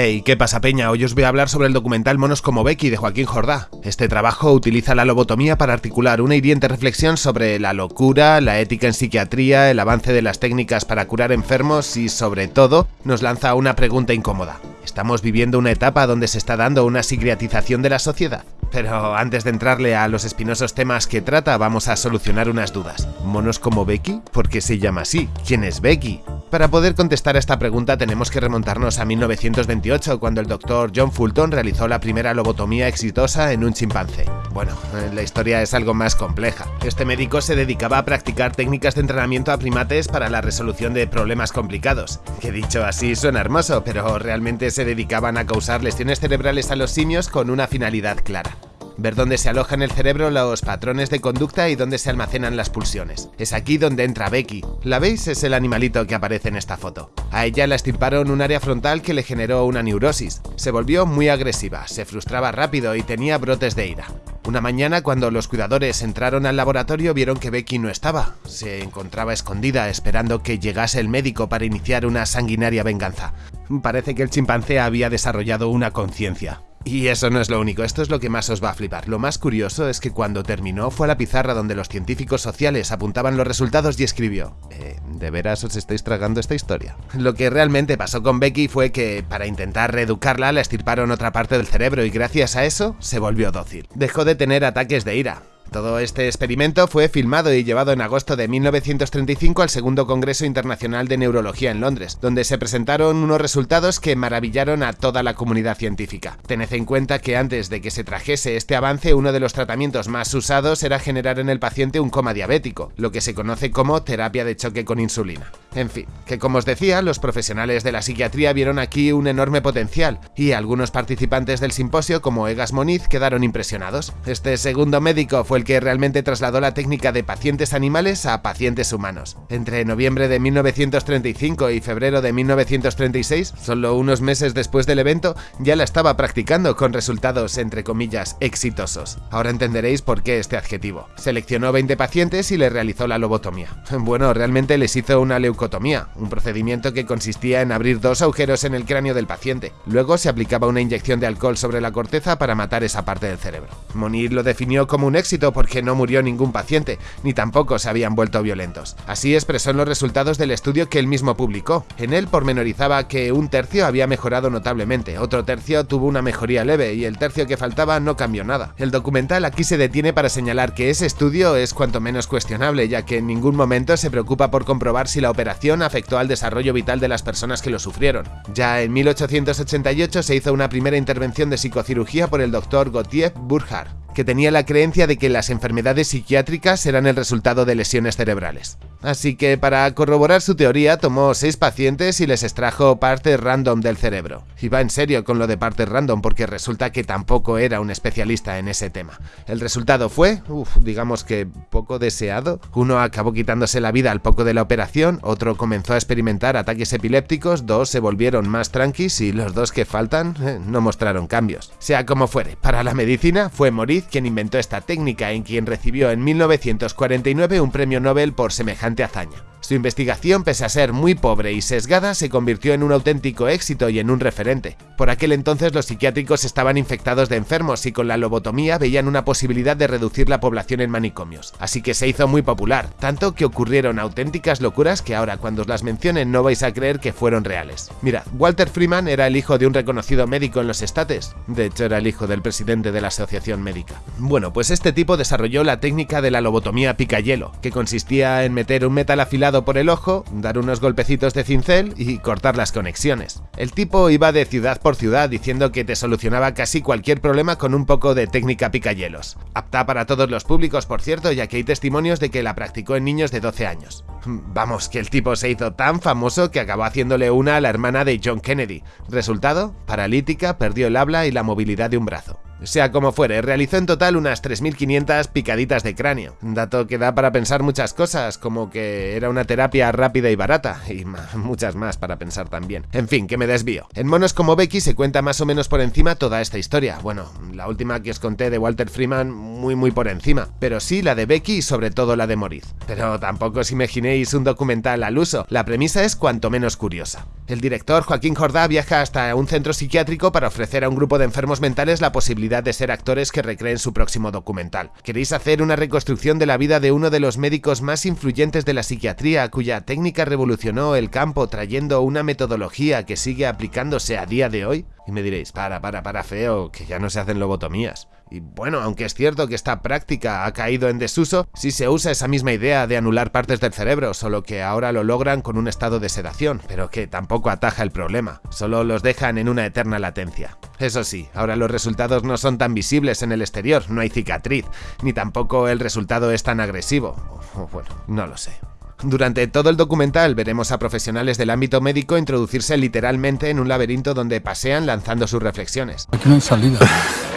Hey, ¿qué pasa peña? Hoy os voy a hablar sobre el documental Monos como Becky de Joaquín Jordá. Este trabajo utiliza la lobotomía para articular una hiriente reflexión sobre la locura, la ética en psiquiatría, el avance de las técnicas para curar enfermos y sobre todo nos lanza una pregunta incómoda. ¿Estamos viviendo una etapa donde se está dando una psiquiatrización de la sociedad? Pero antes de entrarle a los espinosos temas que trata, vamos a solucionar unas dudas. ¿Monos como Becky? ¿Por qué se llama así? ¿Quién es Becky? Para poder contestar a esta pregunta tenemos que remontarnos a 1928, cuando el doctor John Fulton realizó la primera lobotomía exitosa en un chimpancé. Bueno, eh, la historia es algo más compleja. Este médico se dedicaba a practicar técnicas de entrenamiento a primates para la resolución de problemas complicados. Que dicho así suena hermoso, pero realmente se dedicaban a causar lesiones cerebrales a los simios con una finalidad clara ver dónde se alojan el cerebro los patrones de conducta y dónde se almacenan las pulsiones. Es aquí donde entra Becky. ¿La veis? Es el animalito que aparece en esta foto. A ella la estirparon un área frontal que le generó una neurosis. Se volvió muy agresiva, se frustraba rápido y tenía brotes de ira. Una mañana, cuando los cuidadores entraron al laboratorio, vieron que Becky no estaba. Se encontraba escondida, esperando que llegase el médico para iniciar una sanguinaria venganza. Parece que el chimpancé había desarrollado una conciencia. Y eso no es lo único, esto es lo que más os va a flipar. Lo más curioso es que cuando terminó fue a la pizarra donde los científicos sociales apuntaban los resultados y escribió eh, ¿De veras os estáis tragando esta historia? Lo que realmente pasó con Becky fue que, para intentar reeducarla, la estirparon otra parte del cerebro y gracias a eso se volvió dócil. Dejó de tener ataques de ira. Todo este experimento fue filmado y llevado en agosto de 1935 al segundo Congreso Internacional de Neurología en Londres, donde se presentaron unos resultados que maravillaron a toda la comunidad científica. Tened en cuenta que antes de que se trajese este avance, uno de los tratamientos más usados era generar en el paciente un coma diabético, lo que se conoce como terapia de choque con insulina. En fin, que como os decía, los profesionales de la psiquiatría vieron aquí un enorme potencial, y algunos participantes del simposio, como Egas Moniz, quedaron impresionados. Este segundo médico fue el que realmente trasladó la técnica de pacientes animales a pacientes humanos. Entre noviembre de 1935 y febrero de 1936, solo unos meses después del evento, ya la estaba practicando con resultados entre comillas exitosos. Ahora entenderéis por qué este adjetivo. Seleccionó 20 pacientes y le realizó la lobotomía. Bueno, realmente les hizo una leucotomía, un procedimiento que consistía en abrir dos agujeros en el cráneo del paciente. Luego se aplicaba una inyección de alcohol sobre la corteza para matar esa parte del cerebro. Monir lo definió como un éxito porque no murió ningún paciente, ni tampoco se habían vuelto violentos. Así expresó en los resultados del estudio que él mismo publicó. En él pormenorizaba que un tercio había mejorado notablemente, otro tercio tuvo una mejoría leve y el tercio que faltaba no cambió nada. El documental aquí se detiene para señalar que ese estudio es cuanto menos cuestionable, ya que en ningún momento se preocupa por comprobar si la operación afectó al desarrollo vital de las personas que lo sufrieron. Ya en 1888 se hizo una primera intervención de psicocirugía por el doctor Gautier Burkhardt que tenía la creencia de que las enfermedades psiquiátricas eran el resultado de lesiones cerebrales. Así que para corroborar su teoría tomó seis pacientes y les extrajo partes random del cerebro. Y va en serio con lo de partes random porque resulta que tampoco era un especialista en ese tema. El resultado fue, uff, digamos que poco deseado. Uno acabó quitándose la vida al poco de la operación, otro comenzó a experimentar ataques epilépticos, dos se volvieron más tranquis y los dos que faltan eh, no mostraron cambios. Sea como fuere, para la medicina fue Moritz quien inventó esta técnica en quien recibió en 1949 un premio Nobel por semejante hazaña. Su investigación, pese a ser muy pobre y sesgada, se convirtió en un auténtico éxito y en un referente. Por aquel entonces los psiquiátricos estaban infectados de enfermos y con la lobotomía veían una posibilidad de reducir la población en manicomios. Así que se hizo muy popular, tanto que ocurrieron auténticas locuras que ahora cuando os las mencionen no vais a creer que fueron reales. Mirad, Walter Freeman era el hijo de un reconocido médico en los estates, de hecho era el hijo del presidente de la asociación médica. Bueno, pues este tipo desarrolló la técnica de la lobotomía pica-hielo, que consistía en meter un metal afilado por el ojo, dar unos golpecitos de cincel y cortar las conexiones. El tipo iba de ciudad por ciudad diciendo que te solucionaba casi cualquier problema con un poco de técnica picahielos. Apta para todos los públicos, por cierto, ya que hay testimonios de que la practicó en niños de 12 años. Vamos, que el tipo se hizo tan famoso que acabó haciéndole una a la hermana de John Kennedy. Resultado, paralítica, perdió el habla y la movilidad de un brazo. Sea como fuere, realizó en total unas 3.500 picaditas de cráneo, dato que da para pensar muchas cosas, como que era una terapia rápida y barata, y muchas más para pensar también. En fin, que me desvío. En Monos como Becky se cuenta más o menos por encima toda esta historia. Bueno, la última que os conté de Walter Freeman muy muy por encima, pero sí la de Becky y sobre todo la de Moriz. Pero tampoco os imaginéis un documental al uso, la premisa es cuanto menos curiosa. El director Joaquín Jordá viaja hasta un centro psiquiátrico para ofrecer a un grupo de enfermos mentales la posibilidad de ser actores que recreen su próximo documental. ¿Queréis hacer una reconstrucción de la vida de uno de los médicos más influyentes de la psiquiatría cuya técnica revolucionó el campo trayendo una metodología que sigue aplicándose a día de hoy? Y me diréis, para, para, para feo, que ya no se hacen lobotomías. Y bueno, aunque es cierto que esta práctica ha caído en desuso, sí se usa esa misma idea de anular partes del cerebro, solo que ahora lo logran con un estado de sedación, pero que tampoco ataja el problema, solo los dejan en una eterna latencia. Eso sí, ahora los resultados no son tan visibles en el exterior, no hay cicatriz, ni tampoco el resultado es tan agresivo. Bueno, no lo sé. Durante todo el documental veremos a profesionales del ámbito médico introducirse literalmente en un laberinto donde pasean lanzando sus reflexiones. Aquí no hay salida.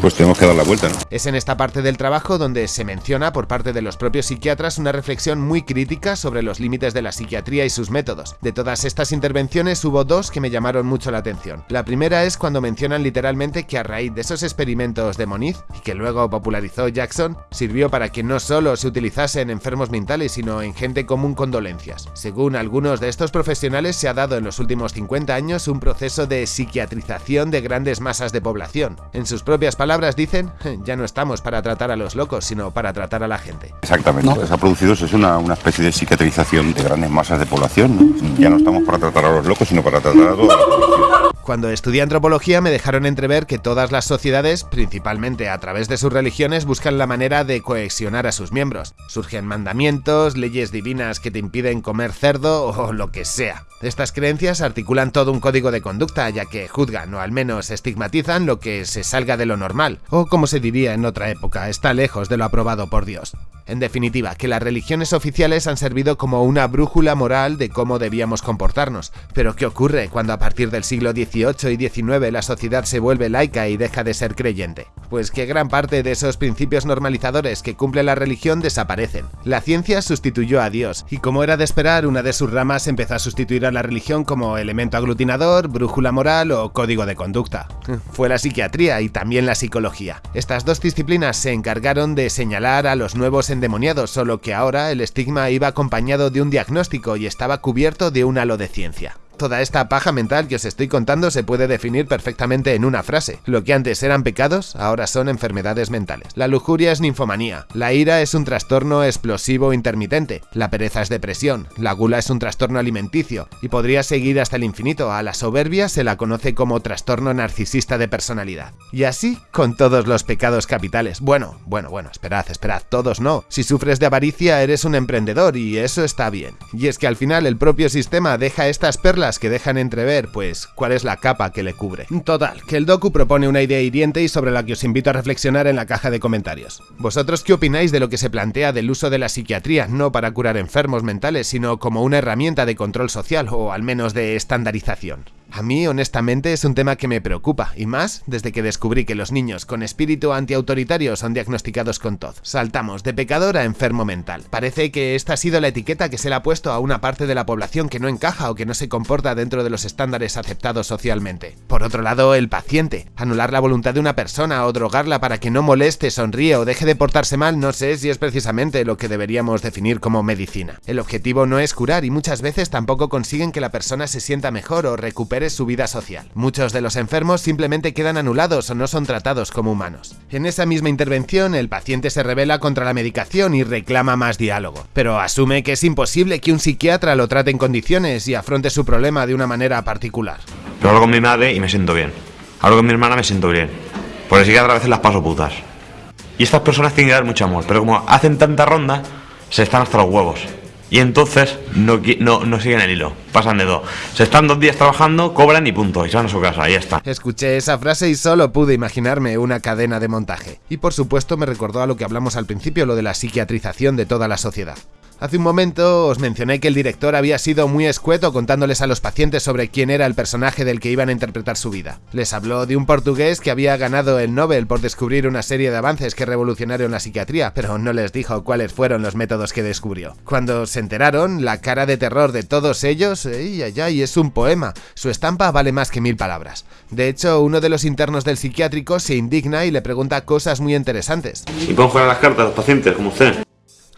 Pues tenemos que dar la vuelta, ¿no? Es en esta parte del trabajo donde se menciona por parte de los propios psiquiatras una reflexión muy crítica sobre los límites de la psiquiatría y sus métodos. De todas estas intervenciones hubo dos que me llamaron mucho la atención. La primera es cuando mencionan literalmente que a raíz de esos experimentos de Moniz, y que luego popularizó Jackson, sirvió para que no solo se utilizase en enfermos mentales, sino en gente común con dolencias. Según algunos de estos profesionales, se ha dado en los últimos 50 años un proceso de psiquiatrización de grandes masas de población. En sus propias palabras dicen, ya no estamos para tratar a los locos, sino para tratar a la gente. Exactamente, se ha producido eso, es una, una, especie de psiquiatrización de grandes masas de población. ¿no? Ya no estamos para tratar a los locos, sino para tratar a toda la población. Cuando estudié antropología me dejaron entrever que todas las sociedades, principalmente a través de sus religiones, buscan la manera de cohesionar a sus miembros. Surgen mandamientos, leyes divinas que te impiden comer cerdo o lo que sea. Estas creencias articulan todo un código de conducta, ya que juzgan o al menos estigmatizan lo que se salga de lo normal, o como se diría en otra época, está lejos de lo aprobado por Dios. En definitiva, que las religiones oficiales han servido como una brújula moral de cómo debíamos comportarnos. Pero ¿qué ocurre cuando a partir del siglo XVIII y XIX la sociedad se vuelve laica y deja de ser creyente? Pues que gran parte de esos principios normalizadores que cumple la religión desaparecen. La ciencia sustituyó a Dios, y como era de esperar, una de sus ramas empezó a sustituir la religión como elemento aglutinador, brújula moral o código de conducta. Fue la psiquiatría y también la psicología. Estas dos disciplinas se encargaron de señalar a los nuevos endemoniados, solo que ahora el estigma iba acompañado de un diagnóstico y estaba cubierto de un halo de ciencia. Toda esta paja mental que os estoy contando se puede definir perfectamente en una frase. Lo que antes eran pecados, ahora son enfermedades mentales. La lujuria es ninfomanía, la ira es un trastorno explosivo intermitente, la pereza es depresión, la gula es un trastorno alimenticio, y podría seguir hasta el infinito. A la soberbia se la conoce como trastorno narcisista de personalidad. Y así con todos los pecados capitales. Bueno, bueno, bueno, esperad, esperad, todos no. Si sufres de avaricia eres un emprendedor y eso está bien. Y es que al final el propio sistema deja estas perlas que dejan entrever, pues, cuál es la capa que le cubre. Total, que el docu propone una idea hiriente y sobre la que os invito a reflexionar en la caja de comentarios. ¿Vosotros qué opináis de lo que se plantea del uso de la psiquiatría, no para curar enfermos mentales, sino como una herramienta de control social o al menos de estandarización? A mí, honestamente, es un tema que me preocupa, y más desde que descubrí que los niños con espíritu antiautoritario son diagnosticados con TOD. Saltamos de pecador a enfermo mental. Parece que esta ha sido la etiqueta que se le ha puesto a una parte de la población que no encaja o que no se comporta dentro de los estándares aceptados socialmente. Por otro lado, el paciente. Anular la voluntad de una persona o drogarla para que no moleste, sonríe o deje de portarse mal no sé si es precisamente lo que deberíamos definir como medicina. El objetivo no es curar y muchas veces tampoco consiguen que la persona se sienta mejor o recupere su vida social. Muchos de los enfermos simplemente quedan anulados o no son tratados como humanos. En esa misma intervención, el paciente se revela contra la medicación y reclama más diálogo, pero asume que es imposible que un psiquiatra lo trate en condiciones y afronte su problema de una manera particular. Pero hablo con mi madre y me siento bien. Hablo con mi hermana y me siento bien. Por el psiquiatra a veces las paso putas. Y estas personas tienen que dar mucho amor, pero como hacen tanta ronda, se están hasta los huevos. Y entonces no, no, no, siguen el hilo, pasan de dos. Se están dos días trabajando, cobran y punto, y se van a su casa, ahí está. Escuché esa frase y solo pude imaginarme una cadena de montaje. Y por supuesto me recordó a lo que hablamos al principio, lo de la psiquiatrización de toda la sociedad. Hace un momento os mencioné que el director había sido muy escueto contándoles a los pacientes sobre quién era el personaje del que iban a interpretar su vida. Les habló de un portugués que había ganado el Nobel por descubrir una serie de avances que revolucionaron la psiquiatría, pero no les dijo cuáles fueron los métodos que descubrió. Cuando se enteraron, la cara de terror de todos ellos, ¡ay, ay, ay! Es un poema. Su estampa vale más que mil palabras. De hecho, uno de los internos del psiquiátrico se indigna y le pregunta cosas muy interesantes. ¿Y pueden jugar las cartas a los pacientes, como usted?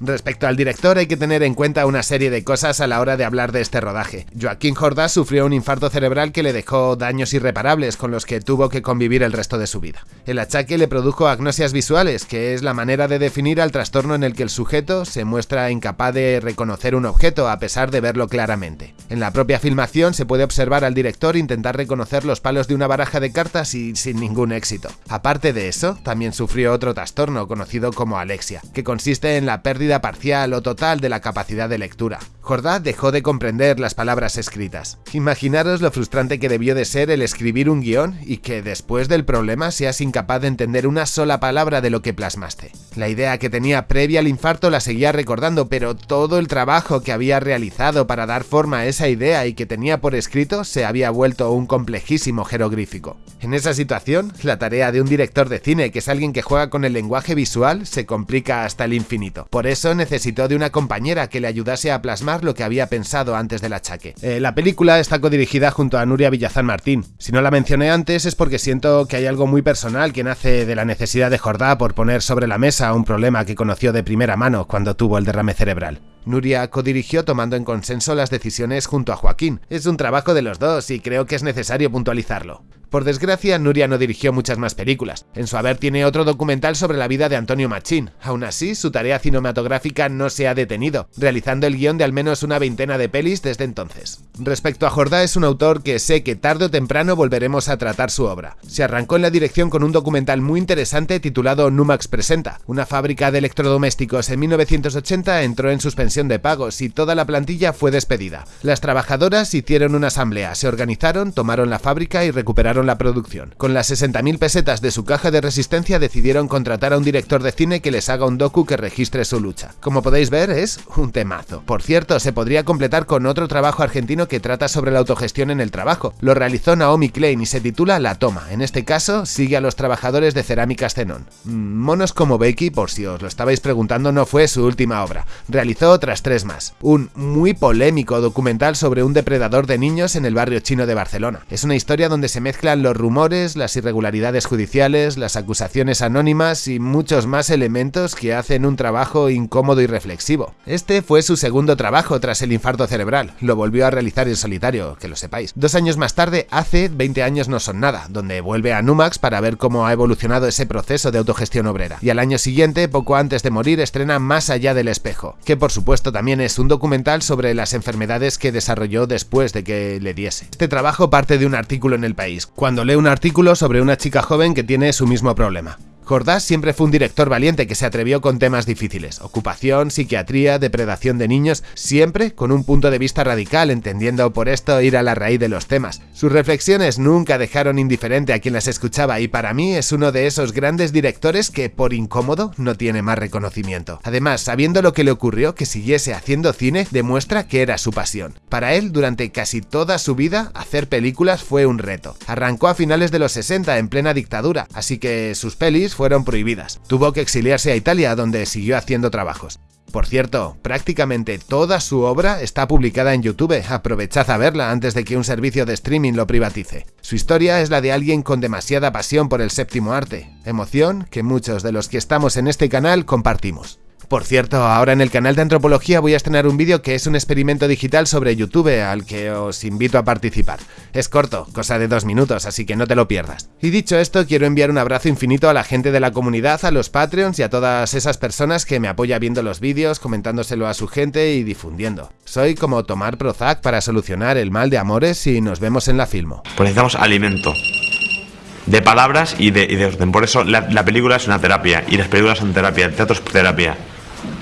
Respecto al director hay que tener en cuenta una serie de cosas a la hora de hablar de este rodaje. Joaquín Jordá sufrió un infarto cerebral que le dejó daños irreparables con los que tuvo que convivir el resto de su vida. El achaque le produjo agnosias visuales, que es la manera de definir al trastorno en el que el sujeto se muestra incapaz de reconocer un objeto a pesar de verlo claramente. En la propia filmación se puede observar al director intentar reconocer los palos de una baraja de cartas y sin ningún éxito. Aparte de eso, también sufrió otro trastorno conocido como alexia, que consiste en la pérdida parcial o total de la capacidad de lectura. Jordá dejó de comprender las palabras escritas. Imaginaros lo frustrante que debió de ser el escribir un guion y que después del problema seas incapaz de entender una sola palabra de lo que plasmaste. La idea que tenía previa al infarto la seguía recordando, pero todo el trabajo que había realizado para dar forma a esa idea y que tenía por escrito se había vuelto un complejísimo jeroglífico. En esa situación, la tarea de un director de cine, que es alguien que juega con el lenguaje visual, se complica hasta el infinito. Por eso necesitó de una compañera que le ayudase a plasmar lo que había pensado antes del achaque. Eh, la película está codirigida junto a Nuria Villazán Martín. Si no la mencioné antes es porque siento que hay algo muy personal que nace de la necesidad de Jordá por poner sobre la mesa un problema que conoció de primera mano cuando tuvo el derrame cerebral. Nuria codirigió tomando en consenso las decisiones junto a Joaquín. Es un trabajo de los dos y creo que es necesario puntualizarlo. Por desgracia, Nuria no dirigió muchas más películas. En su haber tiene otro documental sobre la vida de Antonio Machín. Aún así, su tarea cinematográfica no se ha detenido, realizando el guion de al menos una veintena de pelis desde entonces. Respecto a Jordá, es un autor que sé que tarde o temprano volveremos a tratar su obra. Se arrancó en la dirección con un documental muy interesante titulado Numax Presenta. Una fábrica de electrodomésticos en 1980 entró en suspensión de pagos y toda la plantilla fue despedida. Las trabajadoras hicieron una asamblea, se organizaron, tomaron la fábrica y recuperaron la producción. Con las 60.000 pesetas de su caja de resistencia decidieron contratar a un director de cine que les haga un docu que registre su lucha. Como podéis ver, es un temazo. Por cierto, se podría completar con otro trabajo argentino que trata sobre la autogestión en el trabajo. Lo realizó Naomi Klein y se titula La Toma. En este caso, sigue a los trabajadores de cerámicas Zenón. Mm, monos como Becky, por si os lo estabais preguntando, no fue su última obra. Realizó otras tres más. Un muy polémico documental sobre un depredador de niños en el barrio chino de Barcelona. Es una historia donde se los rumores, las irregularidades judiciales, las acusaciones anónimas y muchos más elementos que hacen un trabajo incómodo y reflexivo. Este fue su segundo trabajo tras el infarto cerebral, lo volvió a realizar en solitario, que lo sepáis. Dos años más tarde, hace 20 años no son nada, donde vuelve a Numax para ver cómo ha evolucionado ese proceso de autogestión obrera. Y al año siguiente, poco antes de morir, estrena Más allá del espejo, que por supuesto también es un documental sobre las enfermedades que desarrolló después de que le diese. Este trabajo parte de un artículo en El País, cuando lee un artículo sobre una chica joven que tiene su mismo problema. Jordás siempre fue un director valiente que se atrevió con temas difíciles, ocupación, psiquiatría, depredación de niños, siempre con un punto de vista radical, entendiendo por esto ir a la raíz de los temas. Sus reflexiones nunca dejaron indiferente a quien las escuchaba y para mí es uno de esos grandes directores que, por incómodo, no tiene más reconocimiento. Además, sabiendo lo que le ocurrió, que siguiese haciendo cine, demuestra que era su pasión. Para él, durante casi toda su vida, hacer películas fue un reto. Arrancó a finales de los 60 en plena dictadura, así que sus pelis fueron prohibidas. Tuvo que exiliarse a Italia donde siguió haciendo trabajos. Por cierto, prácticamente toda su obra está publicada en YouTube, aprovechad a verla antes de que un servicio de streaming lo privatice. Su historia es la de alguien con demasiada pasión por el séptimo arte, emoción que muchos de los que estamos en este canal compartimos. Por cierto, ahora en el canal de Antropología voy a estrenar un vídeo que es un experimento digital sobre YouTube al que os invito a participar. Es corto, cosa de dos minutos, así que no te lo pierdas. Y dicho esto, quiero enviar un abrazo infinito a la gente de la comunidad, a los Patreons y a todas esas personas que me apoyan viendo los vídeos, comentándoselo a su gente y difundiendo. Soy como tomar Prozac para solucionar el mal de amores y nos vemos en la filmo. Pues necesitamos alimento de palabras y de, y de orden. Por eso la, la película es una terapia y las películas son terapia, el teatro es terapia.